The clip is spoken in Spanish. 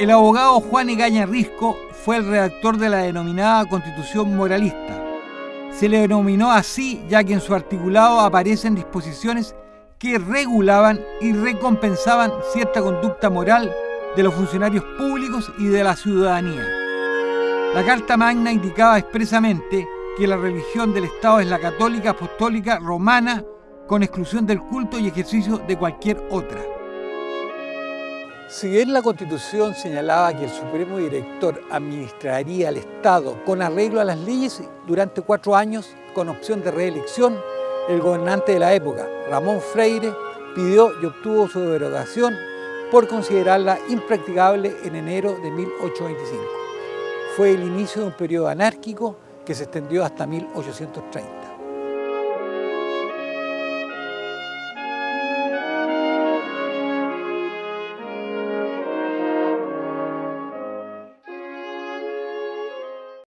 El abogado Juan Egaña Risco fue el redactor de la denominada Constitución Moralista. Se le denominó así ya que en su articulado aparecen disposiciones que regulaban y recompensaban cierta conducta moral de los funcionarios públicos y de la ciudadanía. La Carta Magna indicaba expresamente que la religión del Estado es la católica apostólica romana con exclusión del culto y ejercicio de cualquier otra. Si bien la Constitución señalaba que el Supremo Director administraría el Estado con arreglo a las leyes durante cuatro años con opción de reelección, el gobernante de la época, Ramón Freire, pidió y obtuvo su derogación por considerarla impracticable en enero de 1825. Fue el inicio de un periodo anárquico que se extendió hasta 1830.